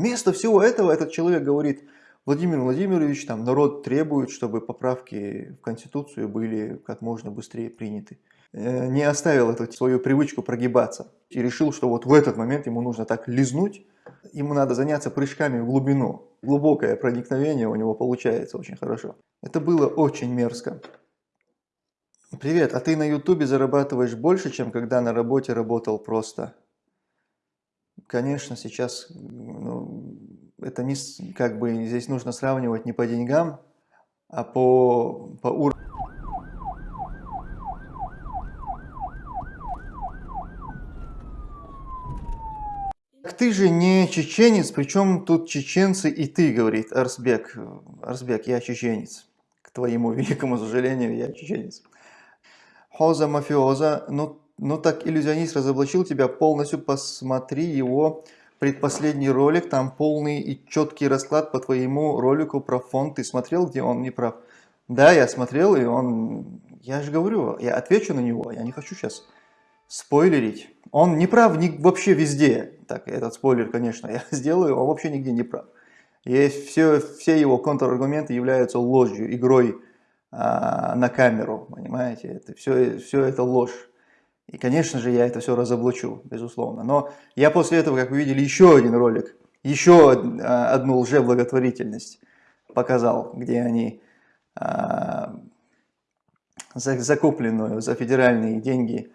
Вместо всего этого этот человек говорит, Владимир Владимирович, там народ требует, чтобы поправки в Конституцию были как можно быстрее приняты. Э, не оставил эту свою привычку прогибаться и решил, что вот в этот момент ему нужно так лизнуть, ему надо заняться прыжками в глубину. Глубокое проникновение у него получается очень хорошо. Это было очень мерзко. Привет, а ты на ютубе зарабатываешь больше, чем когда на работе работал просто? Конечно, сейчас ну, это не как бы здесь нужно сравнивать не по деньгам, а по, по уровню. Ты же не чеченец, причем тут чеченцы и ты, говорит Арсбек. Арсбек, я чеченец. К твоему великому сожалению, я чеченец. Хоза мафиоза, ну, ну так иллюзионист разоблачил тебя полностью, посмотри его предпоследний ролик, там полный и четкий расклад по твоему ролику про фонд. Ты смотрел, где он не прав? Да, я смотрел, и он... Я же говорю, я отвечу на него, я не хочу сейчас спойлерить. Он не прав ни, вообще везде. Так, этот спойлер, конечно, я сделаю, он вообще нигде не прав. Есть все, все его контраргументы являются ложью, игрой а, на камеру, понимаете? Это, все, все это ложь. И, конечно же, я это все разоблачу, безусловно. Но я после этого, как вы видели, еще один ролик, еще а, одну лжеблаготворительность показал, где они а, закупленную за федеральные деньги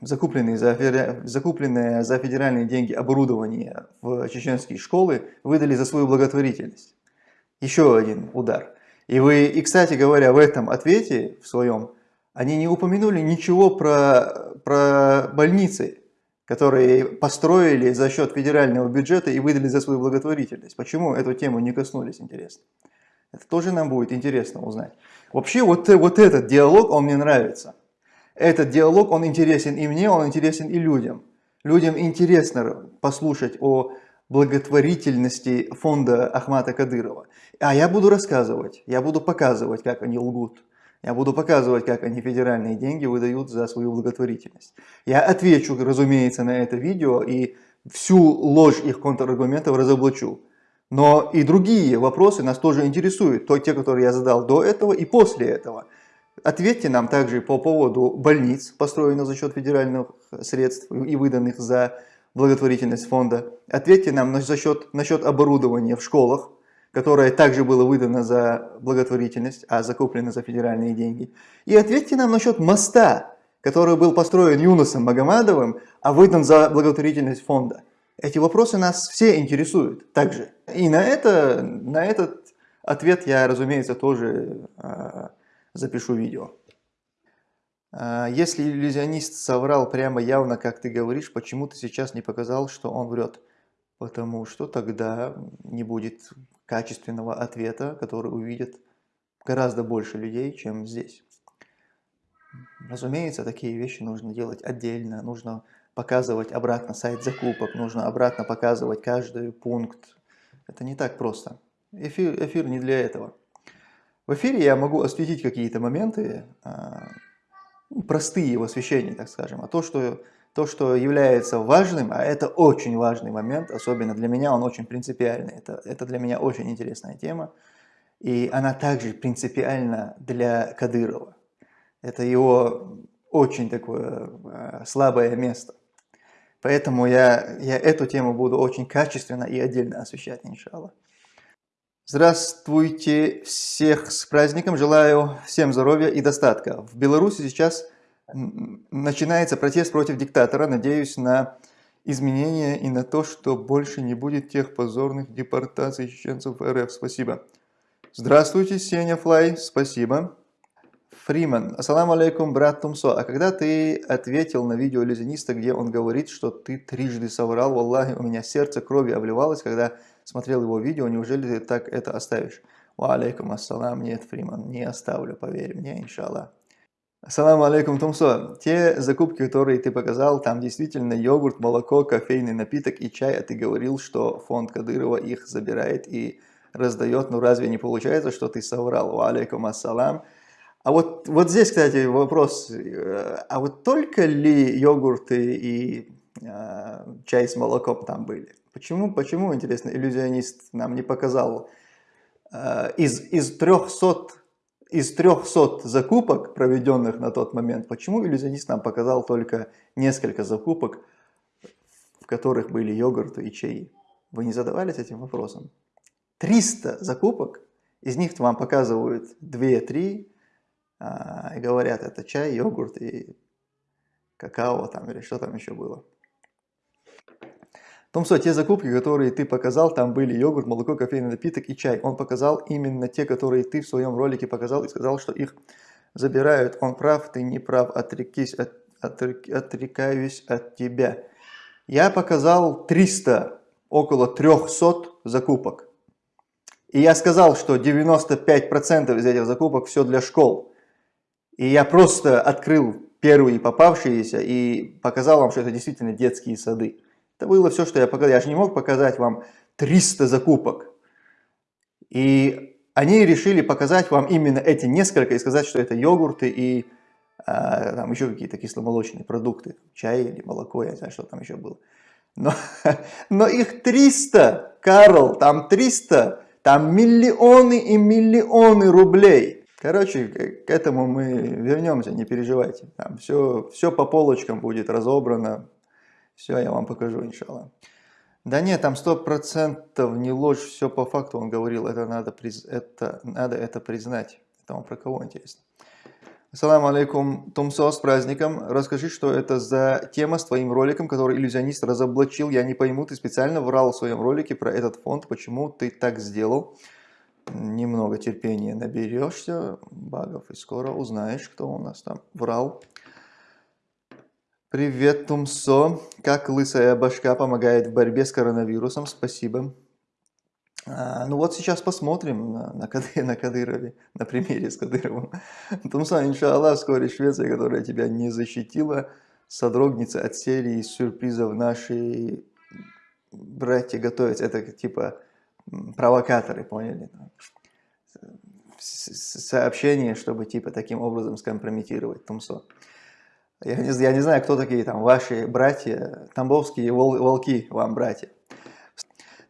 закупленные за, закупленное за федеральные деньги оборудование в чеченские школы выдали за свою благотворительность. Еще один удар. И вы, и кстати говоря, в этом ответе, в своем, они не упомянули ничего про, про больницы, которые построили за счет федерального бюджета и выдали за свою благотворительность. Почему эту тему не коснулись, интересно? Это тоже нам будет интересно узнать. Вообще вот, вот этот диалог, он мне нравится. Этот диалог, он интересен и мне, он интересен и людям. Людям интересно послушать о благотворительности фонда Ахмата Кадырова. А я буду рассказывать, я буду показывать, как они лгут. Я буду показывать, как они федеральные деньги выдают за свою благотворительность. Я отвечу, разумеется, на это видео и всю ложь их контраргументов разоблачу. Но и другие вопросы нас тоже интересуют, то те, которые я задал до этого и после этого. Ответьте нам также по поводу больниц, построенных за счет федеральных средств и выданных за благотворительность фонда. Ответьте нам за счет, насчет оборудования в школах, которое также было выдано за благотворительность, а закуплено за федеральные деньги. И ответьте нам насчет моста, который был построен Юнусом Магомадовым, а выдан за благотворительность фонда. Эти вопросы нас все интересуют также. И на, это, на этот ответ я, разумеется, тоже э, запишу видео. Э, если иллюзионист соврал прямо явно, как ты говоришь, почему ты сейчас не показал, что он врет? Потому что тогда не будет качественного ответа, который увидит гораздо больше людей, чем здесь. Разумеется, такие вещи нужно делать отдельно, нужно показывать обратно сайт закупок, нужно обратно показывать каждый пункт. Это не так просто. Эфир, эфир не для этого. В эфире я могу осветить какие-то моменты, а, ну, простые в освещении, так скажем, а то, что то, что является важным, а это очень важный момент, особенно для меня, он очень принципиальный. Это, это для меня очень интересная тема. И она также принципиальна для Кадырова. Это его очень такое э, слабое место. Поэтому я, я эту тему буду очень качественно и отдельно освещать, иншаллах. Здравствуйте всех с праздником, желаю всем здоровья и достатка. В Беларуси сейчас начинается протест против диктатора. Надеюсь на изменения и на то, что больше не будет тех позорных депортаций чеченцев РФ. Спасибо. Здравствуйте, Сеня Флай. Спасибо. Фриман. Ассаламу алейкум, брат Тумсо. А когда ты ответил на видео иллюзиониста, где он говорит, что ты трижды соврал, валлахи, у меня сердце крови обливалось, когда смотрел его видео, неужели ты так это оставишь? Ва алейкум ассалам, нет, Фриман, не оставлю, поверь мне, иншаллах. Ассаламу алейкум, Тумсо. Те закупки, которые ты показал, там действительно йогурт, молоко, кофейный напиток и чай, а ты говорил, что фонд Кадырова их забирает и раздает. Ну разве не получается, что ты соврал? Ва алейкум ассалам. А вот, вот здесь, кстати, вопрос. А вот только ли йогурты и э, чай с молоком там были? Почему, почему, интересно, иллюзионист нам не показал э, из, из 300 из 300 закупок, проведенных на тот момент, почему иллюзионист нам показал только несколько закупок, в которых были йогурты и чаи? Вы не задавались этим вопросом? 300 закупок, из них вам показывают 2-3 а, и говорят, это чай, йогурт и какао там или что там еще было. Том, что те закупки, которые ты показал, там были йогурт, молоко, кофейный напиток и чай. Он показал именно те, которые ты в своем ролике показал и сказал, что их забирают. Он прав, ты не прав, отрекись, от, отрек, отрекаюсь от тебя. Я показал 300, около 300 закупок. И я сказал, что 95% из этих закупок все для школ. И я просто открыл первые попавшиеся и показал вам, что это действительно детские сады. Это было все, что я показал. Я же не мог показать вам 300 закупок. И они решили показать вам именно эти несколько и сказать, что это йогурты и а, там еще какие-то кисломолочные продукты. Чай или молоко, я не знаю, что там еще было. Но, но их 300, Карл, там 300, там миллионы и миллионы рублей. Короче, к этому мы вернемся, не переживайте. Там все, все по полочкам будет разобрано, все, я вам покажу, иншалла. Да нет, там сто процентов не ложь, все по факту он говорил, это надо, приз... это, надо это признать. Это он про кого интересно? Ассаламу алейкум, Тумсо, с праздником. Расскажи, что это за тема с твоим роликом, который иллюзионист разоблачил. Я не пойму, ты специально врал в своем ролике про этот фонд. Почему ты так сделал? Немного терпения наберешься, багов, и скоро узнаешь, кто у нас там врал. Привет, Тумсо. Как лысая башка помогает в борьбе с коронавирусом? Спасибо. А, ну вот сейчас посмотрим на, на, Кады, на Кадырове, на примере с Кадыровым. Тумсо, иншаллах, вскоре Швеция, которая тебя не защитила, содрогнется от серии сюрпризов наши братья готовятся. Это типа провокаторы, поняли? Сообщение, чтобы типа таким образом скомпрометировать Тумсо. Я не, я не знаю, кто такие там ваши братья, тамбовские вол, волки вам братья.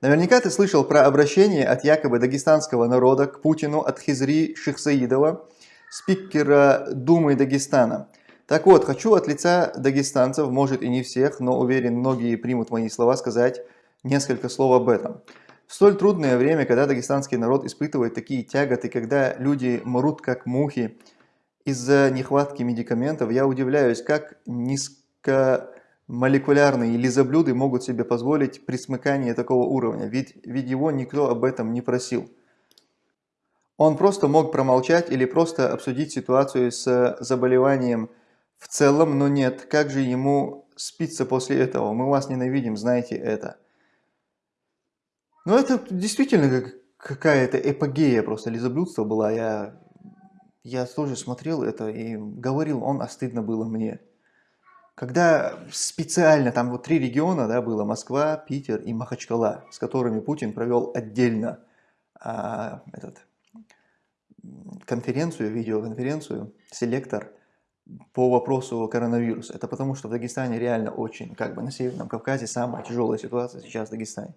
Наверняка ты слышал про обращение от якобы дагестанского народа к Путину от Хизри Шихсаидова, спикера Думы Дагестана. Так вот, хочу от лица дагестанцев, может и не всех, но уверен, многие примут мои слова, сказать несколько слов об этом. В столь трудное время, когда дагестанский народ испытывает такие тяготы, когда люди мрут как мухи, из-за нехватки медикаментов я удивляюсь, как низкомолекулярные лизоблюды могут себе позволить присмыкание такого уровня, ведь, ведь его никто об этом не просил. Он просто мог промолчать или просто обсудить ситуацию с заболеванием в целом, но нет, как же ему спится после этого? Мы вас ненавидим, знаете это. Ну это действительно какая-то эпогея просто лизоблюдства была, я я тоже смотрел это и говорил, он, а стыдно было мне. Когда специально, там вот три региона да, было, Москва, Питер и Махачкала, с которыми Путин провел отдельно а, этот, конференцию, видеоконференцию, селектор по вопросу коронавируса. Это потому, что в Дагестане реально очень, как бы на Северном Кавказе самая тяжелая ситуация сейчас в Дагестане.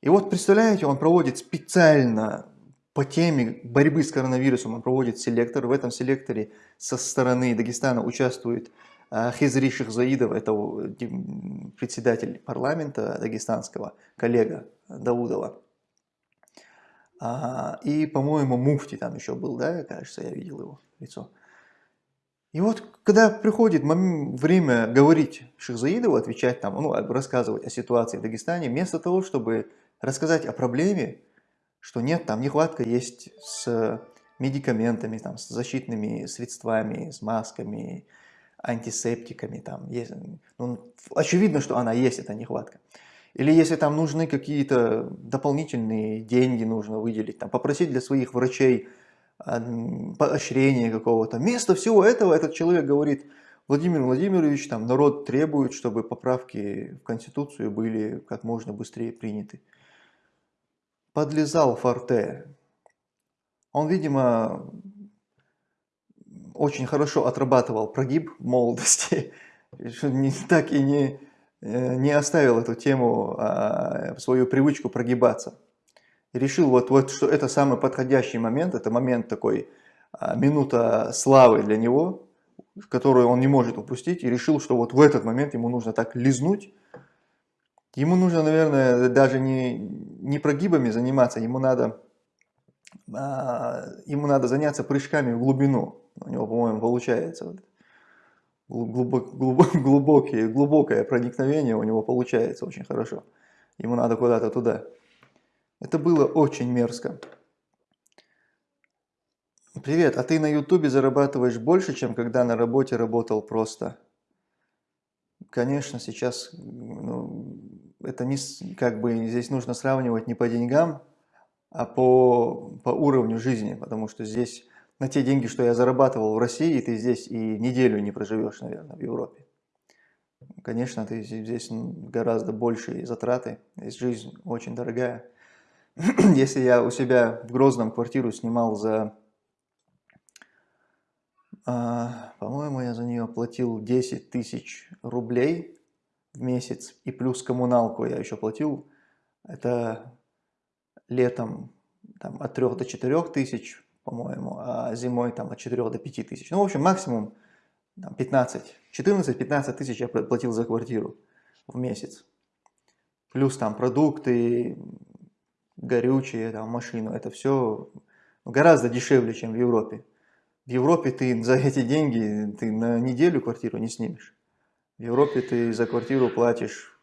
И вот представляете, он проводит специально по теме борьбы с коронавирусом он проводит селектор. В этом селекторе со стороны Дагестана участвует а, Хизри Шихзаидов, это председатель парламента дагестанского, коллега Даудова. А, и, по-моему, Муфти там еще был, да, кажется, я видел его лицо. И вот, когда приходит время говорить Шихзаидову, отвечать там, ну, рассказывать о ситуации в Дагестане, вместо того, чтобы рассказать о проблеме, что нет, там нехватка есть с медикаментами, там, с защитными средствами, с масками, антисептиками. Там есть, ну, очевидно, что она есть, эта нехватка. Или если там нужны какие-то дополнительные деньги, нужно выделить, там, попросить для своих врачей поощрения какого-то. Вместо всего этого этот человек говорит, Владимир Владимирович, там народ требует, чтобы поправки в Конституцию были как можно быстрее приняты подлезал Форте. Он, видимо, очень хорошо отрабатывал прогиб в молодости, так и не, э, не оставил эту тему, а, свою привычку прогибаться. Решил, вот, вот, что это самый подходящий момент, это момент такой, а, минута славы для него, которую он не может упустить, и решил, что вот в этот момент ему нужно так лизнуть. Ему нужно, наверное, даже не, не прогибами заниматься, ему надо, а, ему надо заняться прыжками в глубину. У него, по-моему, получается. Глубок, глубок, глубокие, глубокое проникновение у него получается очень хорошо. Ему надо куда-то туда. Это было очень мерзко. Привет, а ты на ютубе зарабатываешь больше, чем когда на работе работал просто? Конечно, сейчас ну, это не как бы здесь нужно сравнивать не по деньгам, а по, по уровню жизни, потому что здесь на те деньги, что я зарабатывал в России, ты здесь и неделю не проживешь, наверное, в Европе. Конечно, ты здесь гораздо большие затраты, здесь жизнь очень дорогая. Если я у себя в Грозном квартиру снимал за а, по-моему, я за нее платил 10 тысяч рублей в месяц, и плюс коммуналку я еще платил. Это летом там, от 3 до 4 тысяч, по-моему, а зимой там, от 4 до 5 тысяч. Ну, в общем, максимум 15, 14-15 тысяч я платил за квартиру в месяц. Плюс там продукты, горючие, там, машину. Это все гораздо дешевле, чем в Европе. В Европе ты за эти деньги ты на неделю квартиру не снимешь. В Европе ты за квартиру платишь,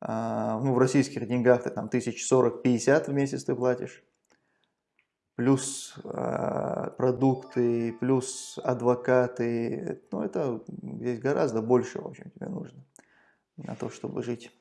а, ну в российских деньгах ты там тысяч сорок, пятьдесят в месяц ты платишь. Плюс а, продукты, плюс адвокаты. Ну это здесь гораздо больше, в общем, тебе нужно на то, чтобы жить.